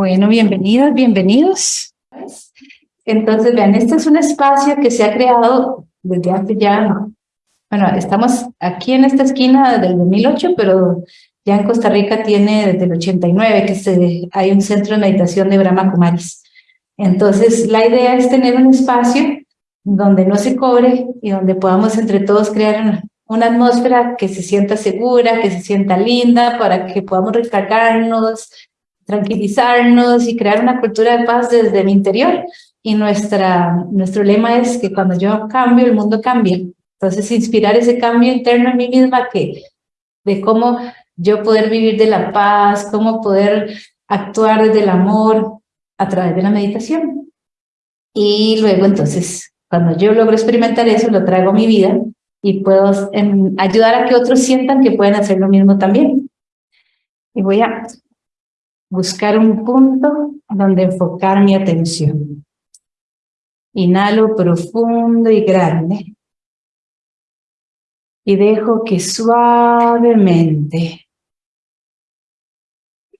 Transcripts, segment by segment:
Bueno, bienvenidos, bienvenidos. Entonces, vean, este es un espacio que se ha creado desde hace ya, bueno, estamos aquí en esta esquina del 2008, pero ya en Costa Rica tiene desde el 89 que se, hay un centro de meditación de Brahma Kumaris. Entonces, la idea es tener un espacio donde no se cobre y donde podamos entre todos crear una, una atmósfera que se sienta segura, que se sienta linda, para que podamos recargarnos, tranquilizarnos y crear una cultura de paz desde mi interior. Y nuestra, nuestro lema es que cuando yo cambio, el mundo cambia. Entonces, inspirar ese cambio interno en mí misma que, de cómo yo poder vivir de la paz, cómo poder actuar desde el amor a través de la meditación. Y luego, entonces, cuando yo logro experimentar eso, lo traigo a mi vida y puedo ayudar a que otros sientan que pueden hacer lo mismo también. Y voy a buscar un punto donde enfocar mi atención. Inhalo profundo y grande. Y dejo que suavemente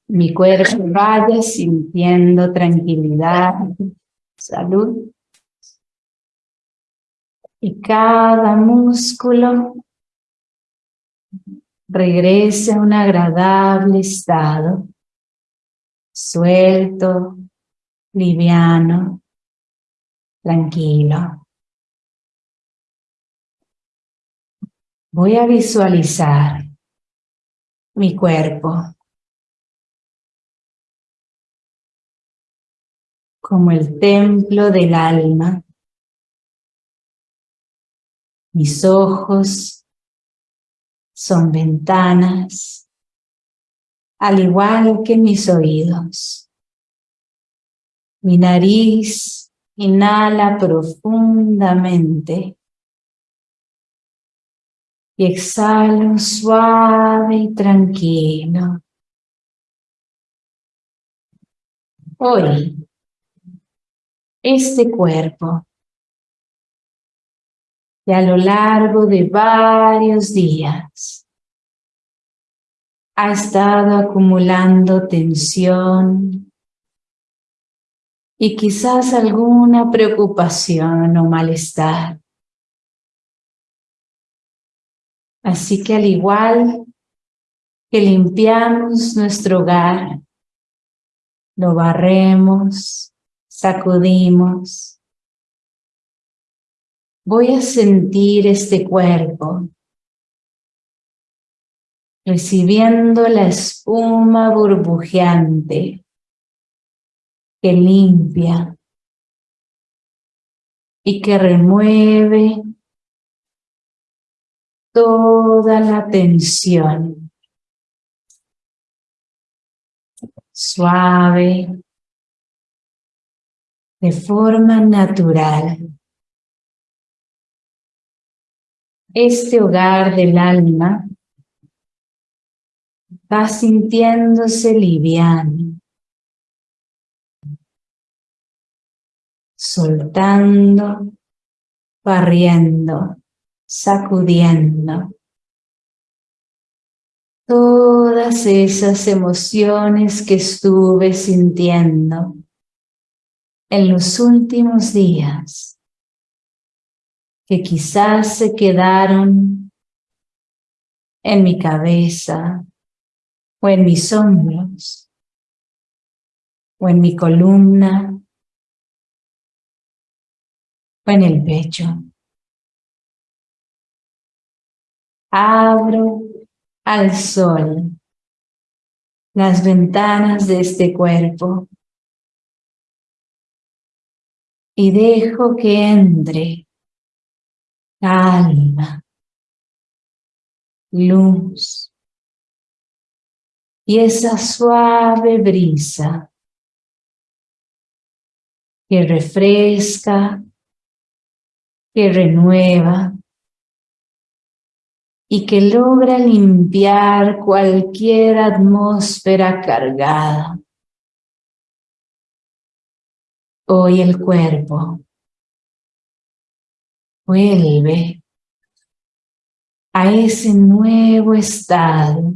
mi cuerpo vaya sintiendo tranquilidad, salud. Y cada músculo regrese a un agradable estado suelto, liviano, tranquilo. Voy a visualizar mi cuerpo como el templo del alma. Mis ojos son ventanas al igual que mis oídos. Mi nariz inhala profundamente y exhalo suave y tranquilo. Hoy, este cuerpo, y a lo largo de varios días, ha estado acumulando tensión y quizás alguna preocupación o malestar. Así que al igual que limpiamos nuestro hogar, lo barremos, sacudimos. Voy a sentir este cuerpo recibiendo la espuma burbujeante que limpia y que remueve toda la tensión. Suave, de forma natural. Este hogar del alma va sintiéndose liviano, soltando, barriendo, sacudiendo todas esas emociones que estuve sintiendo en los últimos días, que quizás se quedaron en mi cabeza, o en mis hombros, o en mi columna, o en el pecho. Abro al sol las ventanas de este cuerpo y dejo que entre calma, luz, y esa suave brisa que refresca, que renueva y que logra limpiar cualquier atmósfera cargada. Hoy el cuerpo vuelve a ese nuevo estado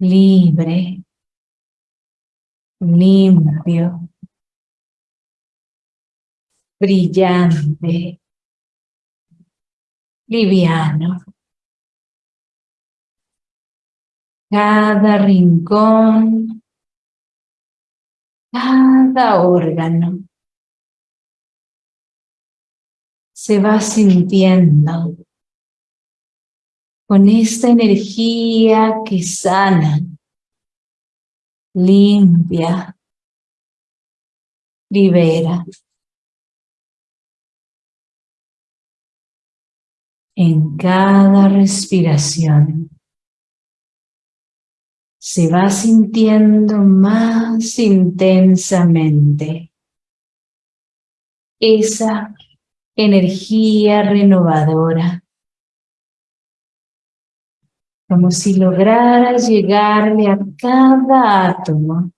libre, limpio, brillante, liviano. Cada rincón, cada órgano se va sintiendo con esta energía que sana, limpia, libera. En cada respiración se va sintiendo más intensamente esa energía renovadora como si lograra llegarle a cada átomo,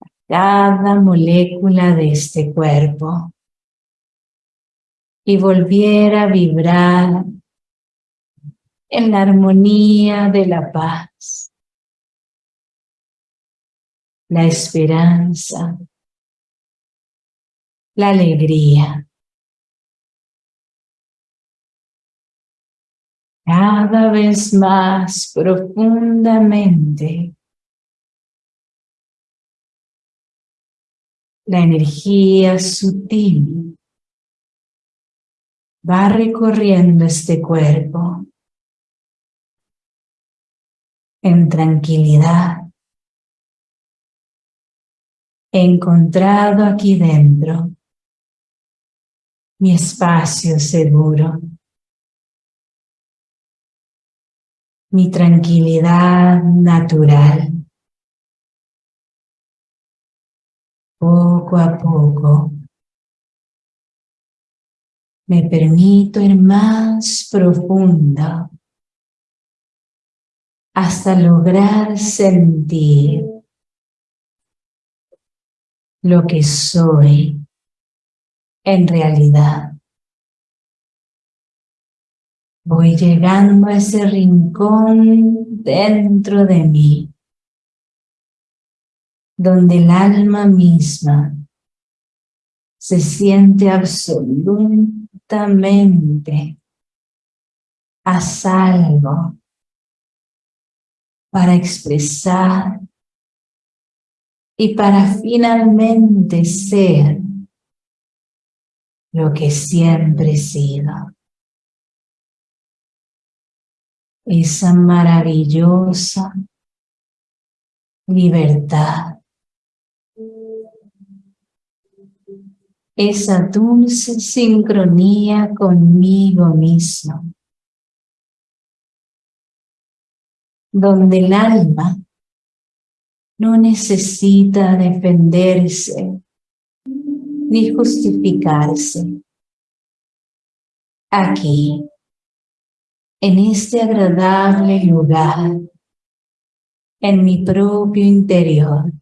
a cada molécula de este cuerpo y volviera a vibrar en la armonía de la paz, la esperanza, la alegría. Cada vez más profundamente. La energía sutil va recorriendo este cuerpo en tranquilidad. Encontrado aquí dentro mi espacio seguro. Mi tranquilidad natural. Poco a poco me permito ir más profundo hasta lograr sentir lo que soy en realidad. Voy llegando a ese rincón dentro de mí, donde el alma misma se siente absolutamente a salvo para expresar y para finalmente ser lo que siempre he sido esa maravillosa libertad, esa dulce sincronía conmigo mismo, donde el alma no necesita defenderse ni justificarse. Aquí en este agradable lugar, en mi propio interior,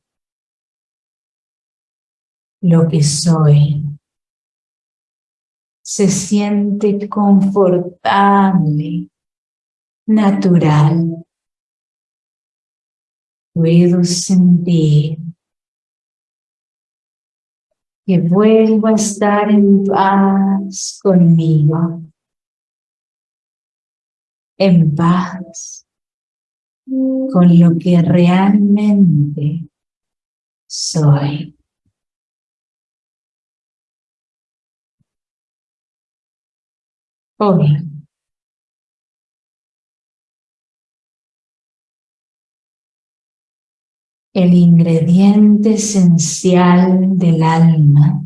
lo que soy se siente confortable, natural. Puedo sentir que vuelvo a estar en paz conmigo en paz con lo que realmente soy. Hoy el ingrediente esencial del alma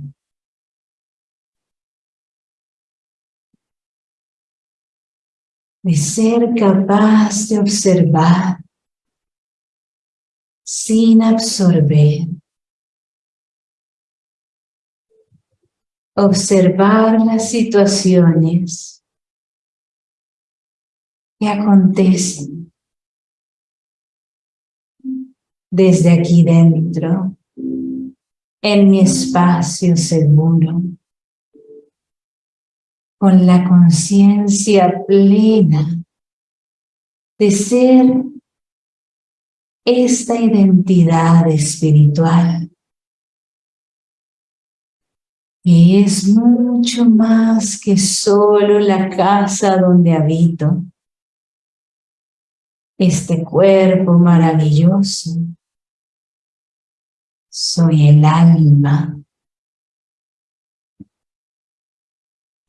de ser capaz de observar sin absorber. Observar las situaciones que acontecen desde aquí dentro, en mi espacio seguro con la conciencia plena de ser esta identidad espiritual que es mucho más que solo la casa donde habito, este cuerpo maravilloso. Soy el alma.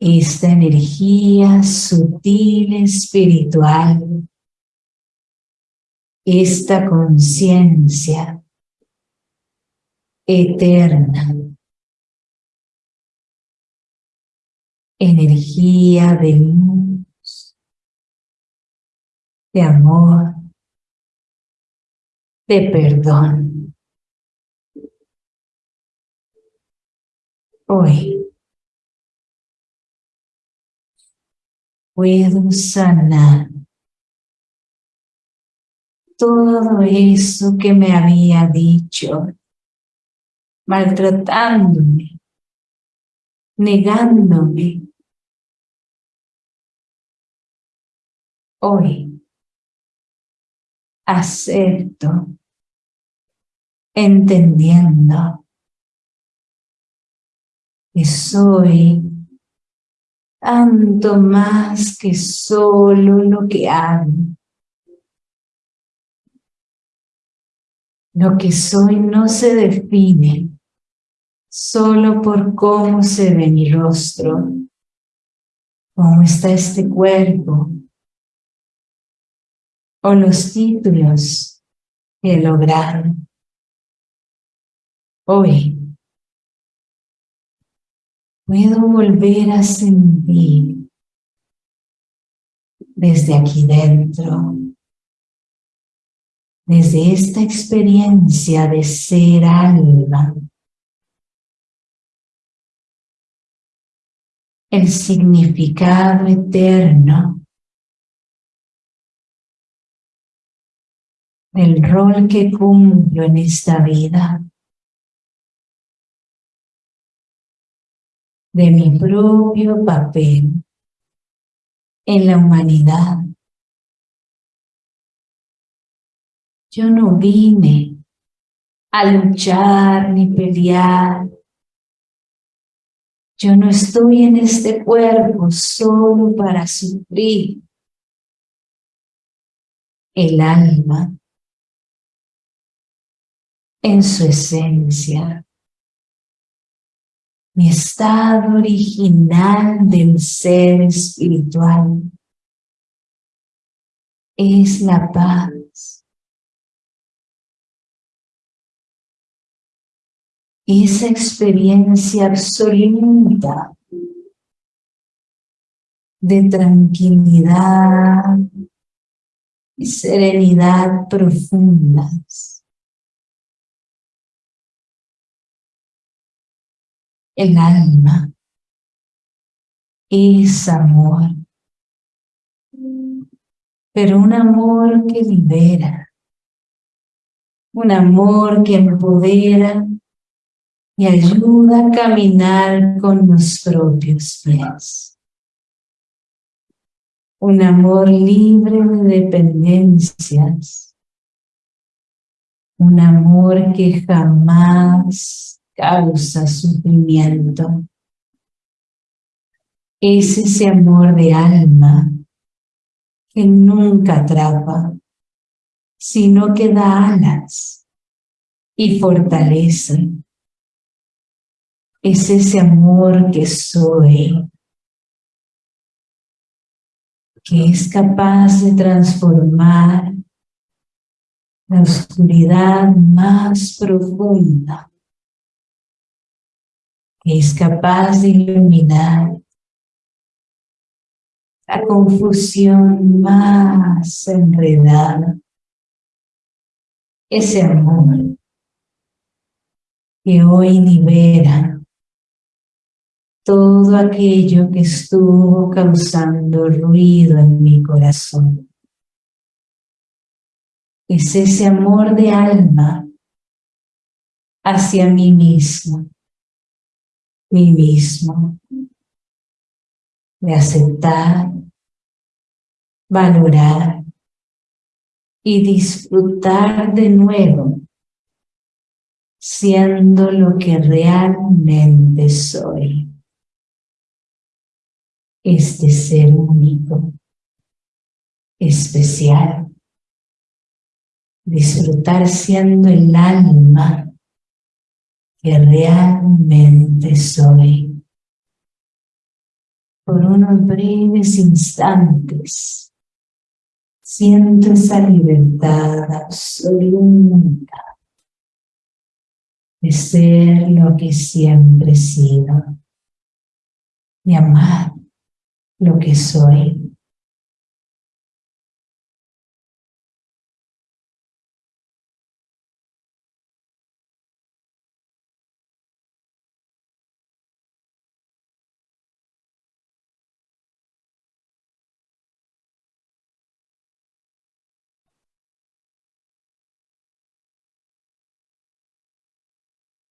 Esta energía sutil espiritual esta conciencia eterna, energía de luz, de amor, de perdón. Hoy puedo sanar todo eso que me había dicho, maltratándome, negándome. Hoy acepto, entendiendo que soy tanto más que solo lo que hago Lo que soy no se define solo por cómo se ve mi rostro, cómo está este cuerpo, o los títulos que he logrado. Hoy puedo volver a sentir desde aquí dentro desde esta experiencia de ser alma, el significado eterno del rol que cumplo en esta vida, de mi propio papel en la humanidad Yo no vine a luchar ni pelear. Yo no estoy en este cuerpo solo para sufrir. El alma, en su esencia, mi estado original del ser espiritual, es la paz esa experiencia absoluta de tranquilidad y serenidad profundas. El alma es amor, pero un amor que libera, un amor que empodera y ayuda a caminar con los propios pies. Un amor libre de dependencias. Un amor que jamás causa sufrimiento. Es ese amor de alma que nunca atrapa, sino que da alas y fortalece es ese amor que soy, que es capaz de transformar la oscuridad más profunda, que es capaz de iluminar la confusión más enredada, ese amor que hoy libera todo aquello que estuvo causando ruido en mi corazón. Es ese amor de alma hacia mí mismo, mí mismo, de aceptar, valorar y disfrutar de nuevo siendo lo que realmente soy. Este ser único, especial. Disfrutar siendo el alma que realmente soy. Por unos breves instantes, siento esa libertad absoluta de ser lo que siempre he sido, de amar lo que soy.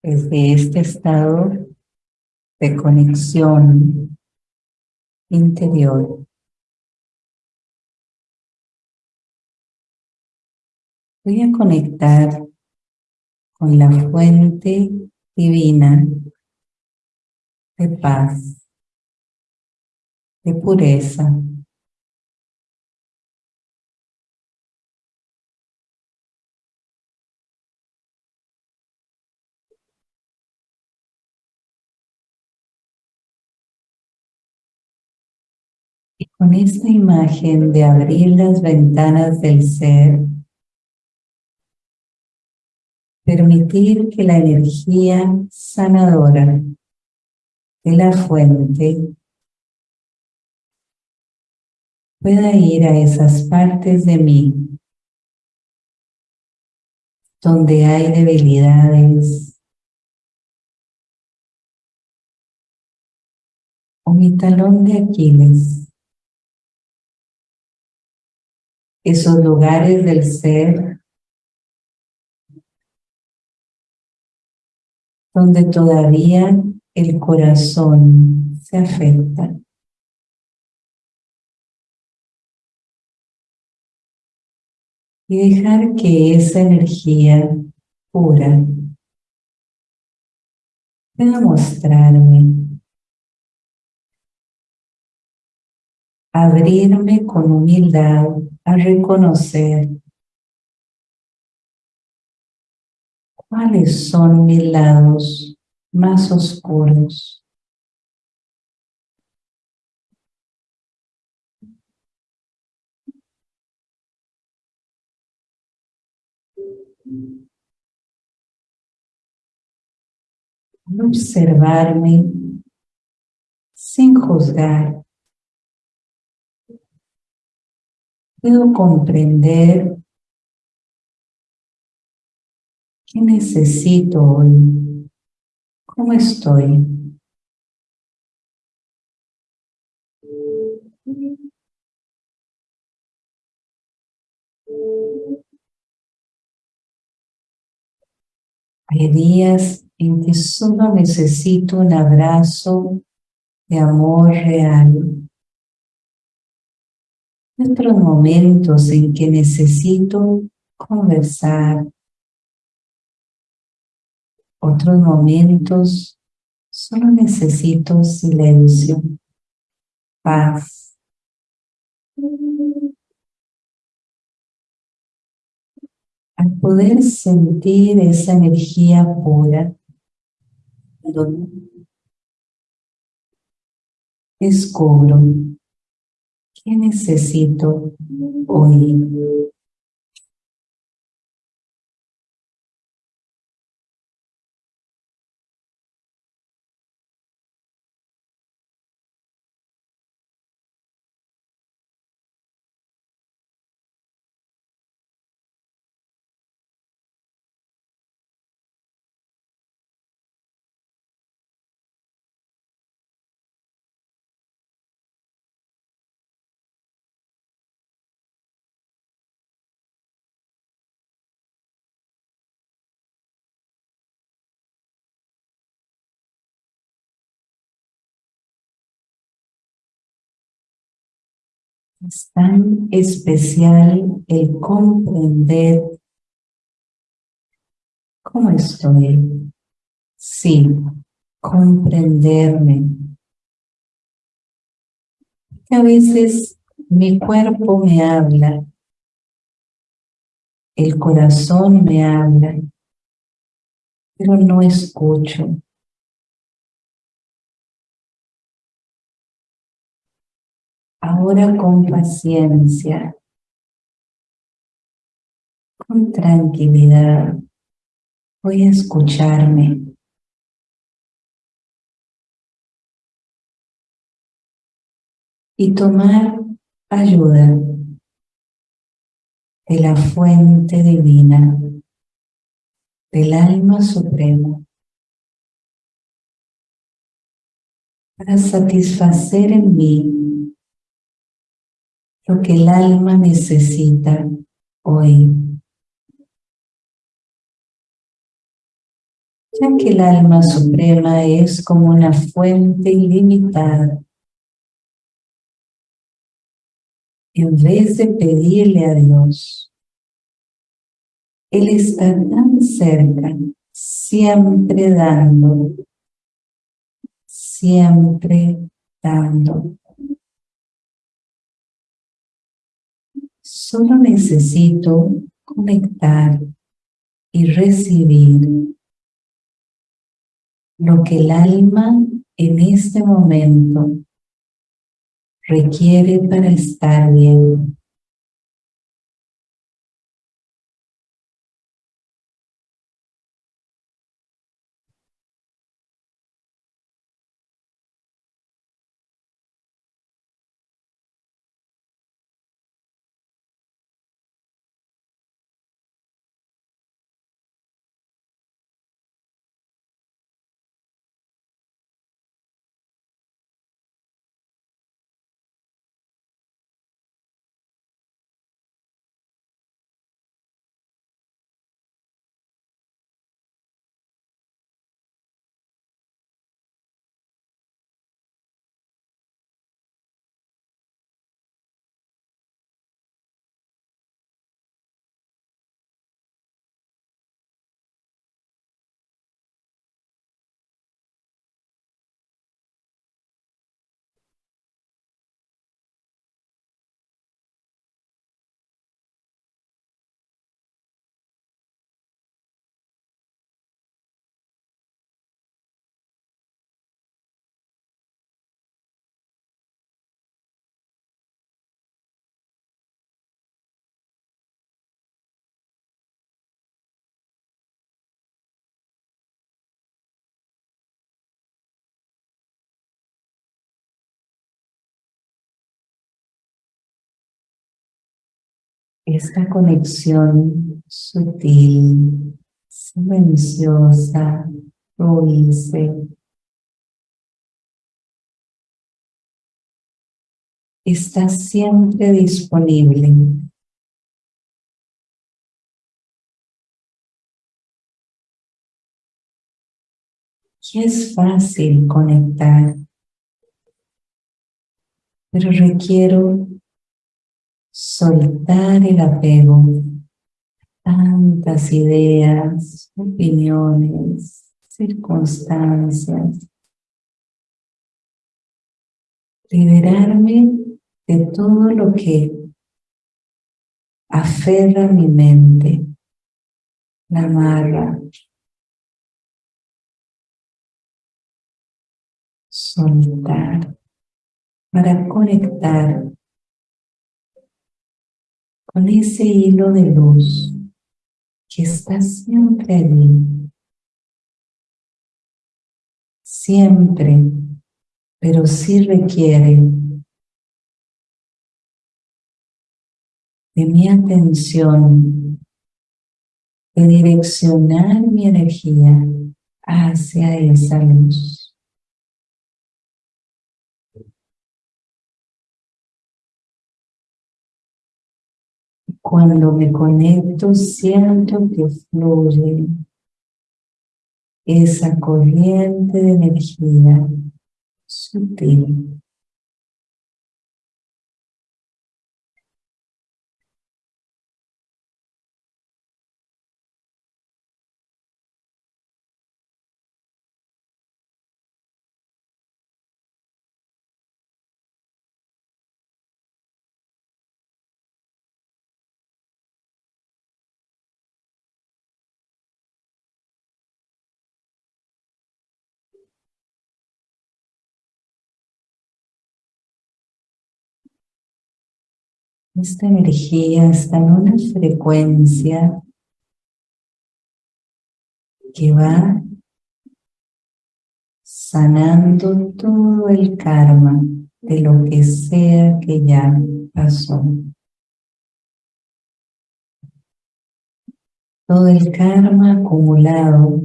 Desde este estado de conexión interior. Voy a conectar con la fuente divina de paz, de pureza, con esta imagen de abrir las ventanas del ser, permitir que la energía sanadora de la fuente pueda ir a esas partes de mí donde hay debilidades o mi talón de Aquiles esos lugares del ser donde todavía el corazón se afecta. Y dejar que esa energía pura pueda mostrarme abrirme con humildad a reconocer cuáles son mis lados más oscuros. observarme sin juzgar puedo comprender qué necesito hoy, cómo estoy. Hay días en que solo necesito un abrazo de amor real otros momentos en que necesito conversar, otros momentos solo necesito silencio, paz. Al poder sentir esa energía pura, descubro ¿Qué necesito hoy? Es tan especial el comprender cómo estoy. Sí, comprenderme. A veces mi cuerpo me habla, el corazón me habla, pero no escucho. Ahora con paciencia, con tranquilidad, voy a escucharme. Y tomar ayuda de la fuente divina, del alma suprema, para satisfacer en mí lo que el alma necesita hoy. Ya que el alma suprema es como una fuente ilimitada en vez de pedirle a Dios, Él está tan cerca, siempre dando, siempre dando. Solo necesito conectar y recibir lo que el alma en este momento requiere para estar bien. Esta conexión sutil, silenciosa, dulce, está siempre disponible. Y es fácil conectar, pero requiero soltar el apego, tantas ideas, opiniones, circunstancias, liberarme de todo lo que aferra mi mente, la amarra, soltar. Para conectar con ese hilo de luz que está siempre allí. Siempre, pero sí requiere de mi atención, de direccionar mi energía hacia esa luz. Cuando me conecto, siento que fluye esa corriente de energía sutil. Esta energía está en una frecuencia que va sanando todo el karma de lo que sea que ya pasó. Todo el karma acumulado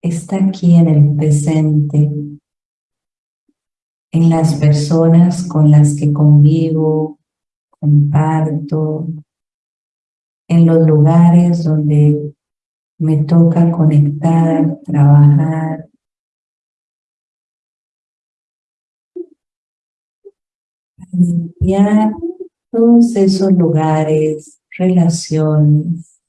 está aquí en el presente, en las personas con las que convivo, comparto, en los lugares donde me toca conectar, trabajar. Limpiar todos esos lugares, relaciones.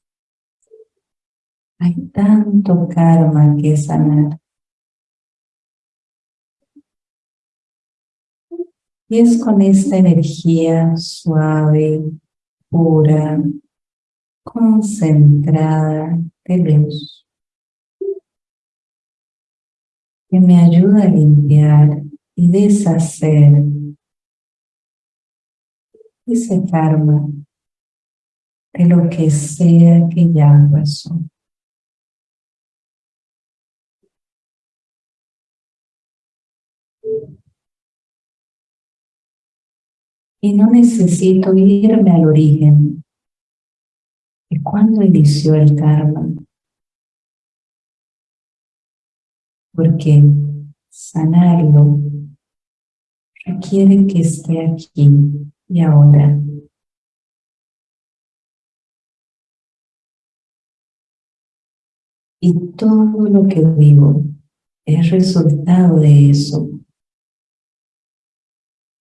Hay tanto karma que sanar. Y es con esta energía suave, pura, concentrada de luz que me ayuda a limpiar y deshacer ese karma de lo que sea que ya pasó. Y no necesito irme al origen de cuándo inició el karma. Porque sanarlo requiere que esté aquí y ahora. Y todo lo que vivo es resultado de eso.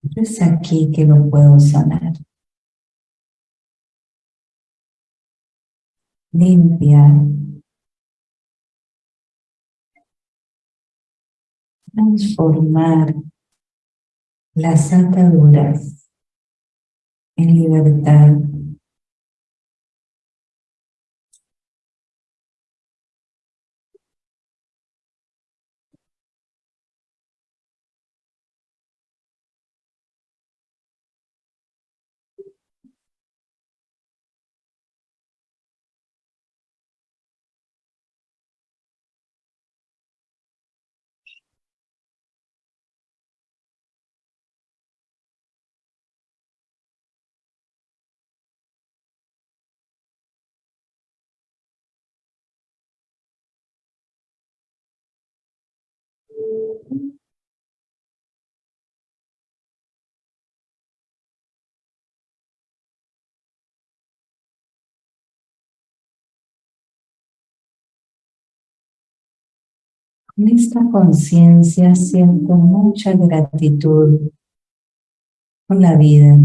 Es aquí que lo puedo sanar. Limpiar. Transformar las ataduras en libertad. Con esta conciencia siento mucha gratitud con la vida,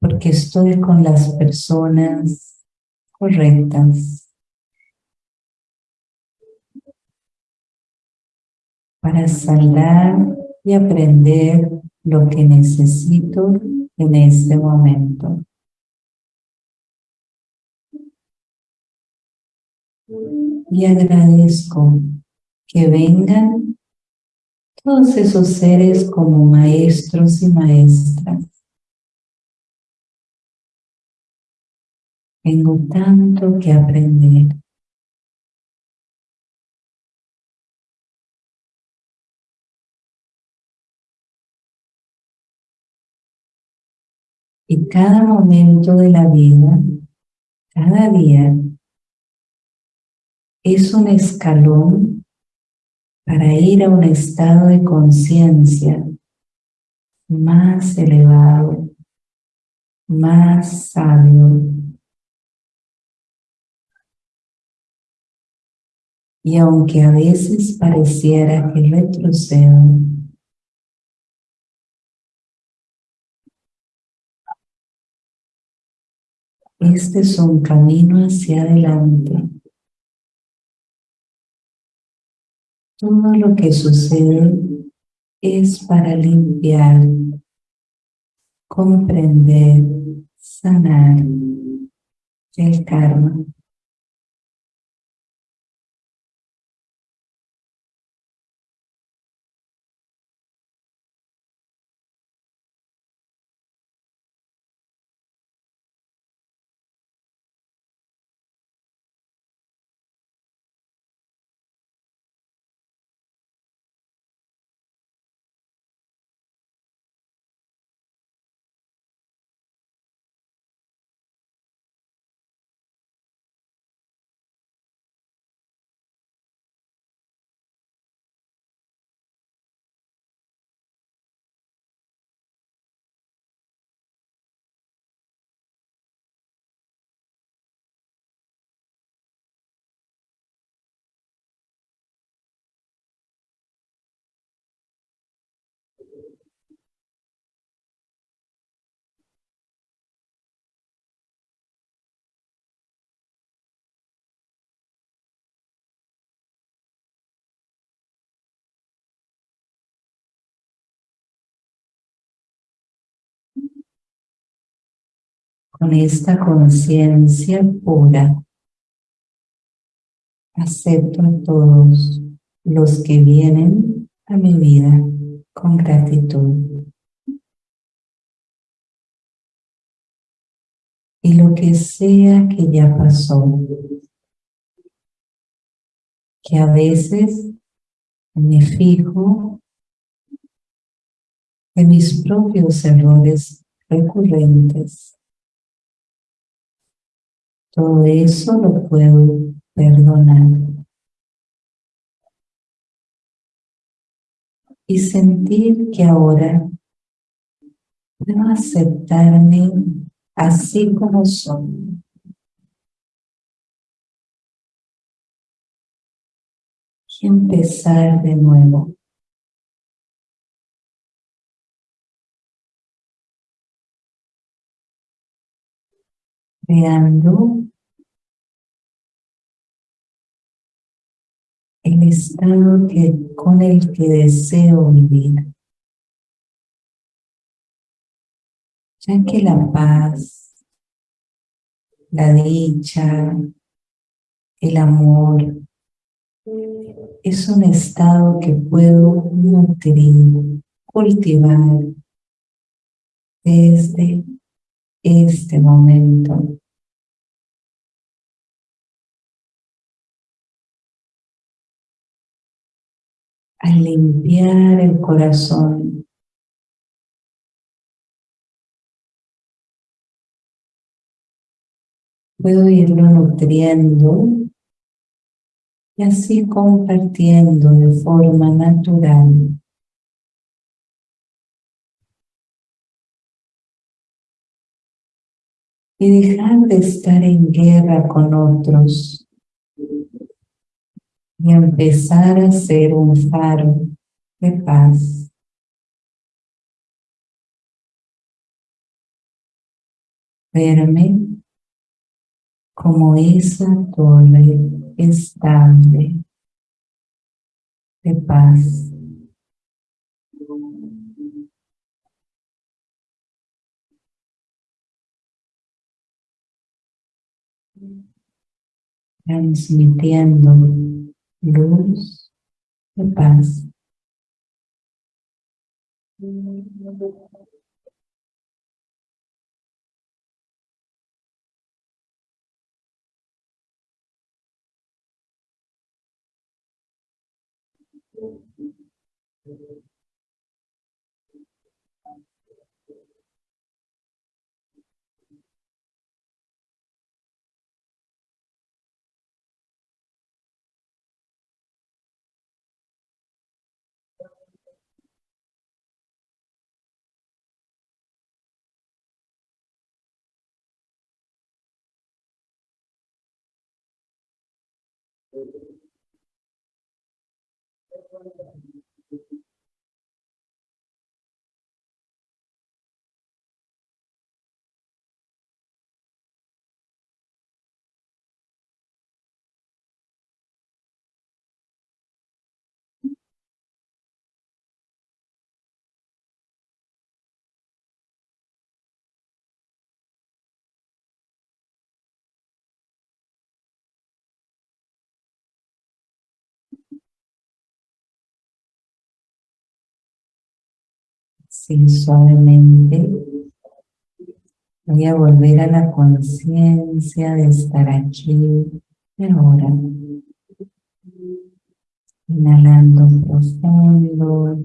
porque estoy con las personas correctas para sanar y aprender lo que necesito en este momento. Y agradezco que vengan todos esos seres como maestros y maestras. Tengo tanto que aprender. Y cada momento de la vida, cada día, es un escalón para ir a un estado de conciencia más elevado, más sabio. Y aunque a veces pareciera que retrocedo, este es un camino hacia adelante Todo lo que sucede es para limpiar, comprender, sanar el karma. Con esta conciencia pura, acepto a todos los que vienen a mi vida con gratitud. Y lo que sea que ya pasó, que a veces me fijo en mis propios errores recurrentes. Todo eso lo puedo perdonar. Y sentir que ahora puedo aceptarme así como soy. Y empezar de nuevo. Creando el estado que, con el que deseo vivir. Ya que la paz, la dicha, el amor, es un estado que puedo nutrir, cultivar desde este momento al limpiar el corazón. Puedo irlo nutriendo y así compartiendo de forma natural. Y dejar de estar en guerra con otros y empezar a ser un faro de paz. Verme como esa torre estable de paz. Transmitiendo luz de paz. Sí, suavemente voy a volver a la conciencia de estar aquí ahora. Inhalando profundo,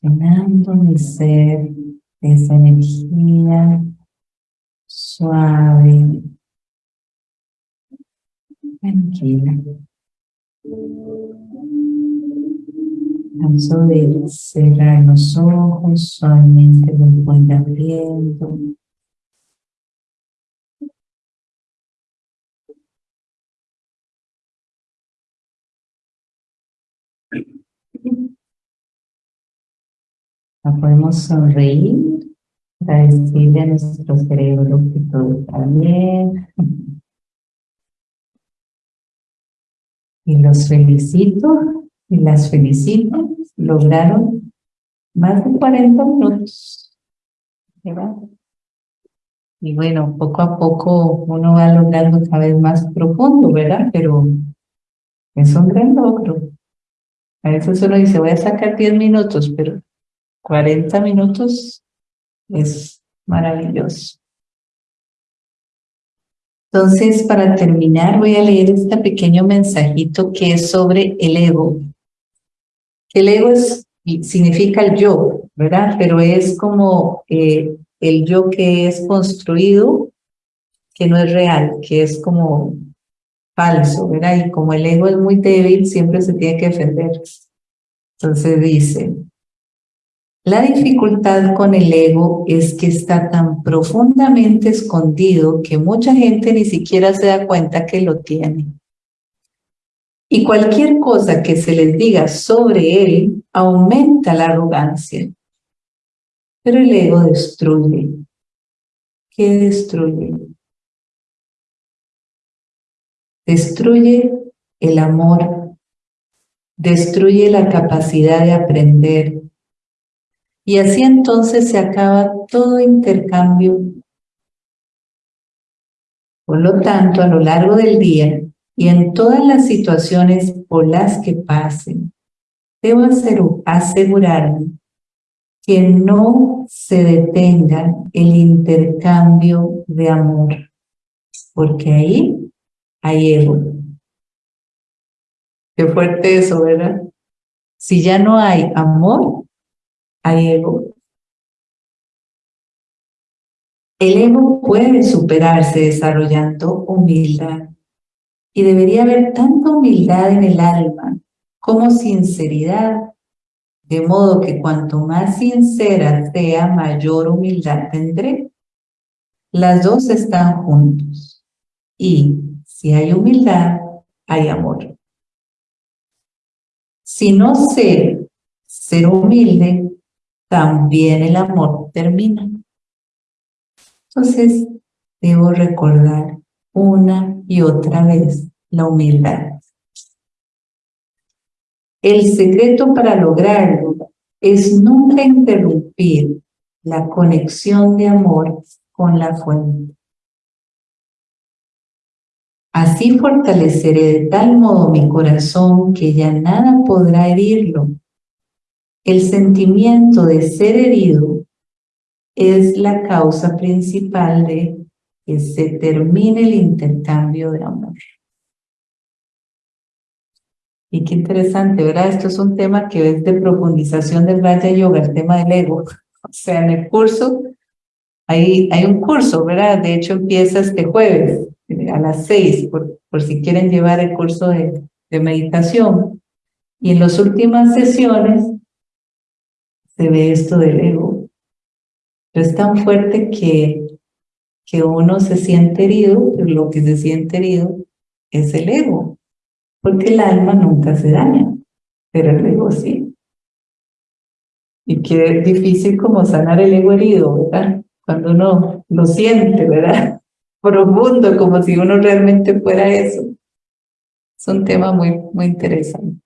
llenando mi ser de esa energía suave, tranquila. De cerrar los ojos, suavemente los voy abriendo. No podemos sonreír para decirle a nuestro cerebro que todo está bien. Y los felicito y las felicito, lograron más de 40 minutos. y bueno, poco a poco uno va logrando cada vez más profundo, ¿verdad? Pero es un gran logro. A veces uno dice, voy a sacar 10 minutos, pero 40 minutos es maravilloso. Entonces, para terminar, voy a leer este pequeño mensajito que es sobre el ego. El ego es, significa el yo, ¿verdad? Pero es como eh, el yo que es construido, que no es real, que es como falso, ¿verdad? Y como el ego es muy débil, siempre se tiene que defender. Entonces dice, la dificultad con el ego es que está tan profundamente escondido que mucha gente ni siquiera se da cuenta que lo tiene. Y cualquier cosa que se les diga sobre él aumenta la arrogancia. Pero el ego destruye. ¿Qué destruye? Destruye el amor, destruye la capacidad de aprender, y así entonces se acaba todo intercambio. Por lo tanto, a lo largo del día y en todas las situaciones por las que pasen, debo asegurarme que no se detenga el intercambio de amor, porque ahí hay ego. Qué fuerte eso, ¿verdad? Si ya no hay amor, hay ego. El ego puede superarse desarrollando humildad y debería haber tanta humildad en el alma como sinceridad, de modo que cuanto más sincera sea, mayor humildad tendré. Las dos están juntos y si hay humildad, hay amor. Si no sé ser humilde, también el amor termina. Entonces, debo recordar una y otra vez la humildad. El secreto para lograrlo es nunca interrumpir la conexión de amor con la fuente. Así fortaleceré de tal modo mi corazón que ya nada podrá herirlo el sentimiento de ser herido es la causa principal de que se termine el intercambio de amor. Y qué interesante, ¿verdad? Esto es un tema que es de profundización del Raja Yoga, el tema del ego. O sea, en el curso, hay, hay un curso, ¿verdad? De hecho, empieza este jueves a las seis, por, por si quieren llevar el curso de, de meditación. Y en las últimas sesiones se ve esto del ego. Pero es tan fuerte que, que uno se siente herido, pero lo que se siente herido es el ego, porque el alma nunca se daña, pero el ego sí. Y qué difícil como sanar el ego herido, ¿verdad? Cuando uno lo siente, ¿verdad? Profundo, como si uno realmente fuera eso. Es un tema muy, muy interesante.